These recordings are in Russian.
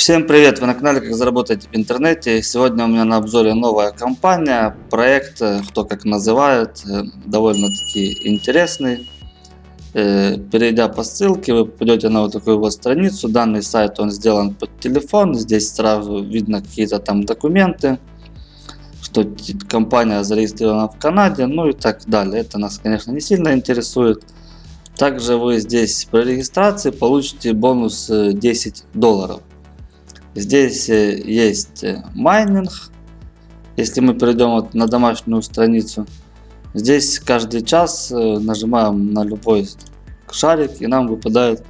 Всем привет! Вы на канале Как заработать в интернете. Сегодня у меня на обзоре новая компания, проект, э, кто как называет, э, довольно-таки интересный. Э, перейдя по ссылке, вы попадете на вот такую вот страницу. Данный сайт он сделан под телефон. Здесь сразу видно какие-то там документы, что компания зарегистрирована в Канаде, ну и так далее. Это нас, конечно, не сильно интересует. Также вы здесь при регистрации получите бонус 10 долларов. Здесь э, есть э, майнинг. Если мы перейдем вот на домашнюю страницу, здесь каждый час э, нажимаем на любой шарик и нам выпадает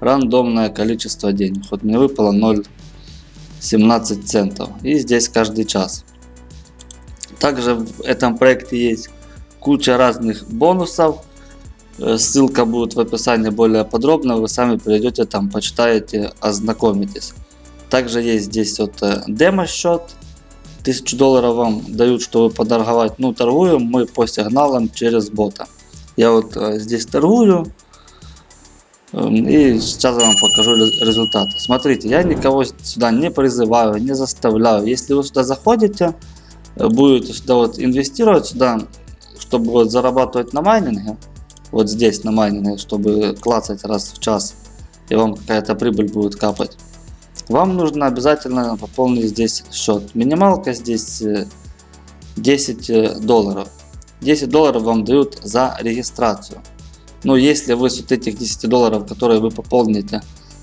рандомное количество денег. Вот мне выпало 0,17 центов. И здесь каждый час. Также в этом проекте есть куча разных бонусов. Ссылка будет в описании более подробно. Вы сами перейдете там, почитаете, ознакомитесь. Также есть здесь вот э, демо счет. 1000 долларов вам дают, чтобы поторговать. Ну, торгуем мы по сигналам через бота. Я вот э, здесь торгую. Эм, и сейчас я вам покажу результаты. Смотрите, я никого сюда не призываю, не заставляю. Если вы сюда заходите, э, будете сюда вот инвестировать сюда, чтобы вот зарабатывать на майнинге, вот здесь на майнинге, чтобы клацать раз в час, и вам какая-то прибыль будет капать вам нужно обязательно пополнить здесь счет. Минималка здесь 10 э, э, долларов. 10 долларов вам дают за регистрацию. Но если вы с вот этих 10 долларов, которые вы пополните,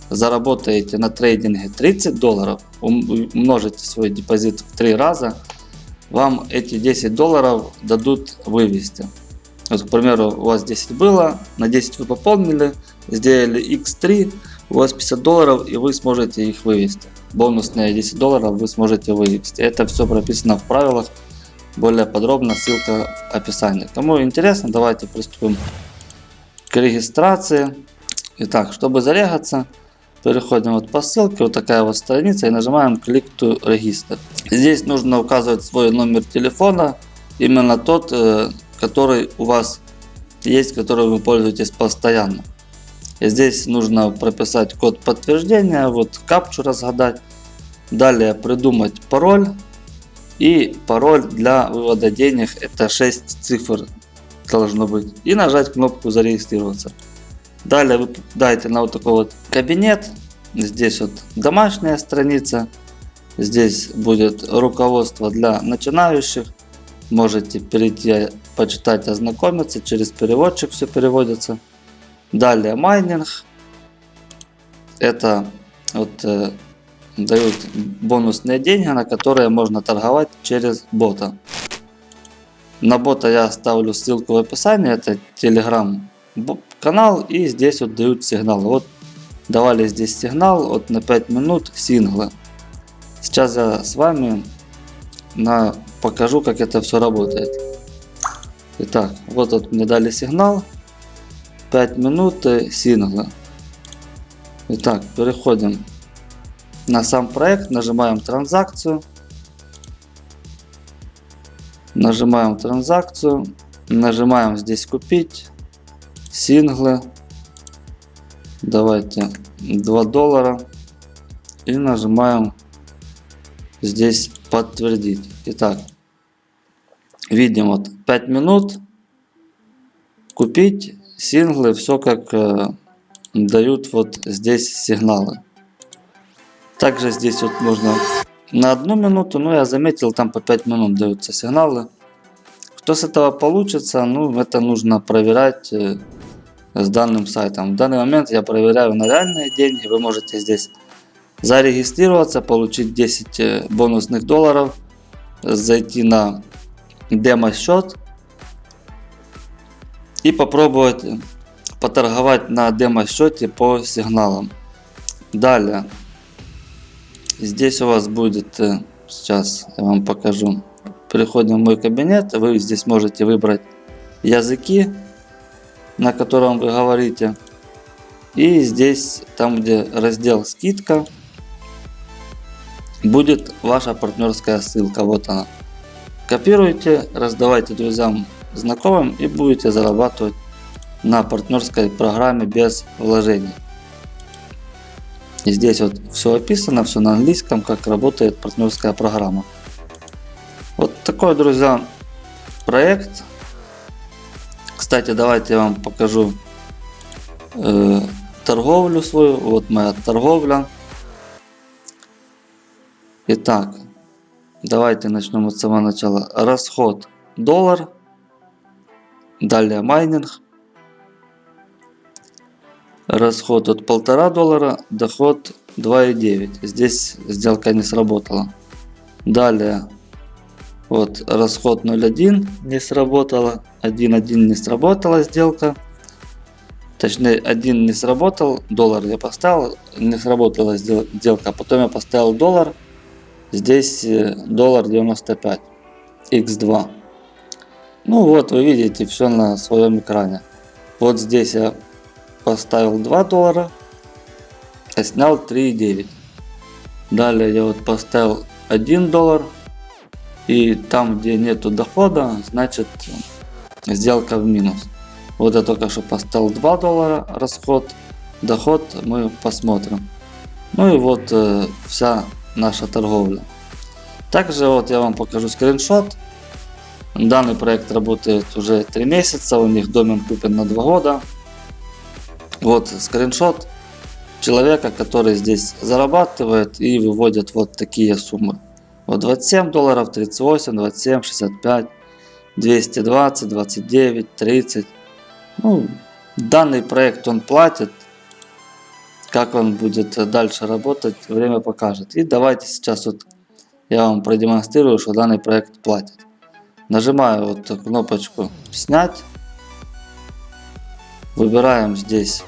заработаете на трейдинге 30 долларов, умножите свой депозит в 3 раза, вам эти 10 долларов дадут вывести. Вот, к примеру, у вас 10 было, на 10 вы пополнили, сделали x3, у вас 50 долларов и вы сможете их вывести. Бонусные 10 долларов вы сможете вывести. Это все прописано в правилах. Более подробно ссылка в описании. Кому интересно, давайте приступим к регистрации. Итак, чтобы зарегаться, переходим вот по ссылке, вот такая вот страница и нажимаем Click to Register. Здесь нужно указывать свой номер телефона, именно тот, э, который у вас есть, который вы пользуетесь постоянно. Здесь нужно прописать код подтверждения, вот капчу разгадать. Далее придумать пароль. И пароль для вывода денег это 6 цифр должно быть. И нажать кнопку зарегистрироваться. Далее вы попадаете на вот такой вот кабинет. Здесь вот домашняя страница. Здесь будет руководство для начинающих. Можете перейти, почитать, ознакомиться. Через переводчик все переводится. Далее майнинг. Это вот э, дают бонусные деньги, на которые можно торговать через бота. На бота я оставлю ссылку в описании. Это телеграм канал и здесь вот дают сигнал. Вот давали здесь сигнал вот на 5 минут синглы. Сейчас я с вами на, покажу как это все работает. Итак, вот, вот мне дали сигнал. 5 минут сингла. Итак, переходим на сам проект, нажимаем транзакцию. Нажимаем транзакцию, нажимаем здесь купить, синглы. Давайте 2 доллара. И нажимаем здесь подтвердить. Итак, видим вот 5 минут, купить синглы все как э, дают вот здесь сигналы. Также здесь вот можно на одну минуту, но я заметил там по 5 минут даются сигналы. Что с этого получится, ну это нужно проверять э, с данным сайтом. В данный момент я проверяю на реальные деньги. Вы можете здесь зарегистрироваться, получить 10 э, бонусных долларов, зайти на демо счет и попробовать поторговать на демо счете по сигналам. Далее, здесь у вас будет, э, сейчас я вам покажу, переходим в мой кабинет, вы здесь можете выбрать языки, на котором вы говорите. И здесь, там где раздел скидка, будет ваша партнерская ссылка, вот она. Копируйте, раздавайте друзьям знакомым и будете зарабатывать на партнерской программе без вложений. И здесь вот все описано, все на английском, как работает партнерская программа. Вот такой, друзья, проект. Кстати, давайте я вам покажу э, торговлю свою. Вот моя торговля. Итак, давайте начнем с самого начала. Расход доллар. Далее майнинг. Расход от полтора доллара, доход 2,9. Здесь сделка не сработала. Далее вот расход 0.1 не сработало, 1.1 не сработала сделка. Точнее, один не сработал, доллар я поставил, не сработала сделка. Потом я поставил доллар, здесь э, доллар 95, x2. Ну вот, вы видите все на своем экране. Вот здесь я поставил 2 доллара, а снял 3,9. Далее я вот поставил 1 доллар, и там, где нету дохода, значит сделка в минус. Вот я только что поставил 2 доллара расход, доход мы посмотрим. Ну и вот э, вся наша торговля. Также вот я вам покажу скриншот. Данный проект работает уже 3 месяца, у них домен куплен на 2 года. Вот скриншот человека, который здесь зарабатывает и выводит вот такие суммы. Вот 27 долларов, 38, 27, 65, 220, 29, 30. Ну, данный проект он платит. Как он будет дальше работать, время покажет. И давайте сейчас вот я вам продемонстрирую, что данный проект платит. Нажимаю вот кнопочку снять. Выбираем здесь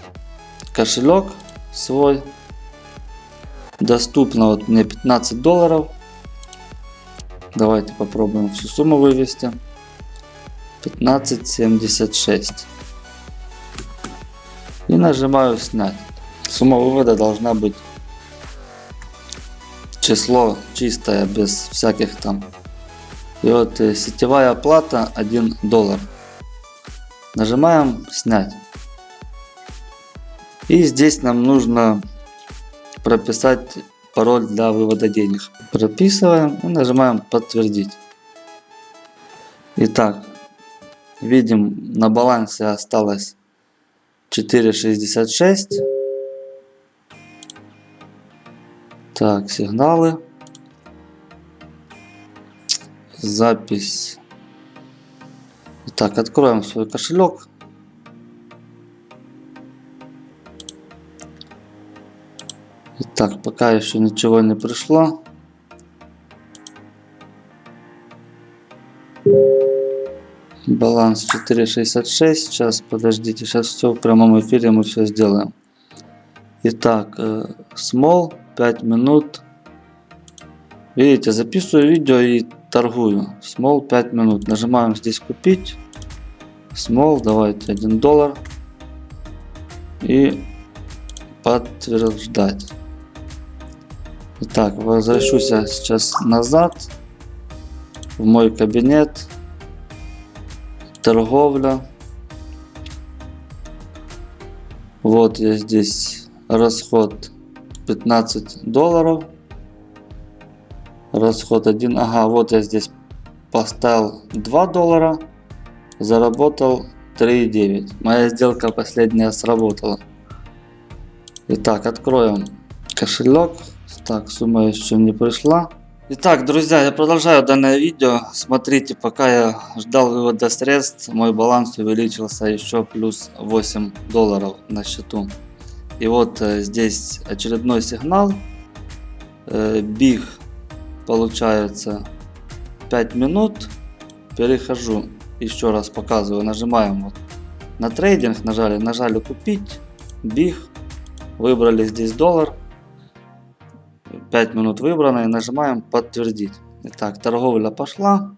кошелек свой. Доступно вот мне 15 долларов. Давайте попробуем всю сумму вывести. 15.76. И нажимаю снять. Сумма вывода должна быть число чистое, без всяких там. И вот э, сетевая оплата 1 доллар. Нажимаем снять. И здесь нам нужно прописать пароль для вывода денег. Прописываем и нажимаем подтвердить. Итак, видим на балансе осталось 4,66. Так, сигналы. Запись. Итак, откроем свой кошелек. Так, пока еще ничего не пришло. Баланс 4.66. Сейчас, подождите, сейчас все в прямом эфире мы все сделаем. Итак, э, small 5 минут. Видите, записываю видео и торгую. Small 5 минут. Нажимаем здесь купить. Small, давайте 1 доллар. И подтверждать. Итак, возвращусь я сейчас назад в мой кабинет. Торговля. Вот я здесь расход 15 долларов. Расход 1. Ага, вот я здесь поставил 2 доллара. Заработал 3,9. Моя сделка последняя сработала. Итак, откроем кошелек. Так, сумма еще не пришла. Итак, друзья, я продолжаю данное видео. Смотрите, пока я ждал вывода средств, мой баланс увеличился еще плюс 8 долларов на счету. И вот э, здесь очередной сигнал. Э, биг получается 5 минут. Перехожу, еще раз показываю, нажимаем вот на трейдинг, нажали, нажали купить, биг, выбрали здесь доллар 5 минут выбрано и нажимаем подтвердить. Итак, торговля пошла.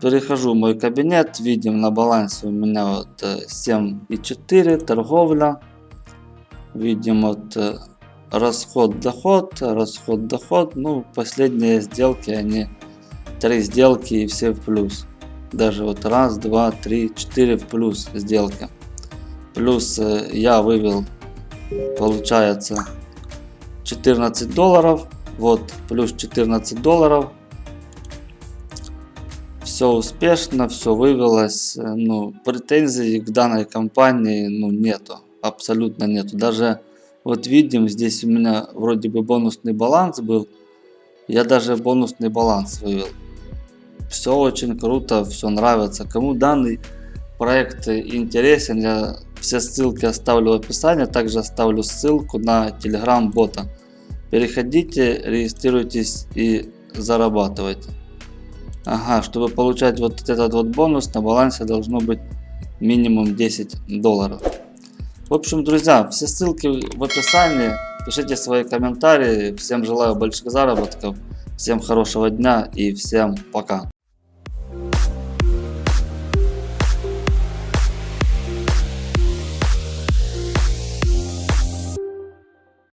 Перехожу в мой кабинет, видим на балансе у меня вот 7,4 э, торговля. Видим вот э, расход доход, расход доход. Ну последние сделки они три сделки и все в плюс. Даже вот раз, два, три, четыре в плюс сделки. Плюс э, я вывел Получается 14 долларов. Вот плюс 14 долларов. Все успешно, все вывелось. Э, Ну, претензий к данной компании ну, нету. Абсолютно нету. Даже вот видим, здесь у меня вроде бы бонусный баланс был. Я даже бонусный баланс вывел. Все очень круто, все нравится. Кому данный проект интересен, я все ссылки оставлю в описании. Также оставлю ссылку на телеграм бота. Переходите, регистрируйтесь и зарабатывайте. Ага, чтобы получать вот этот вот бонус, на балансе должно быть минимум 10 долларов. В общем, друзья, все ссылки в описании. Пишите свои комментарии. Всем желаю больших заработков. Всем хорошего дня и всем пока.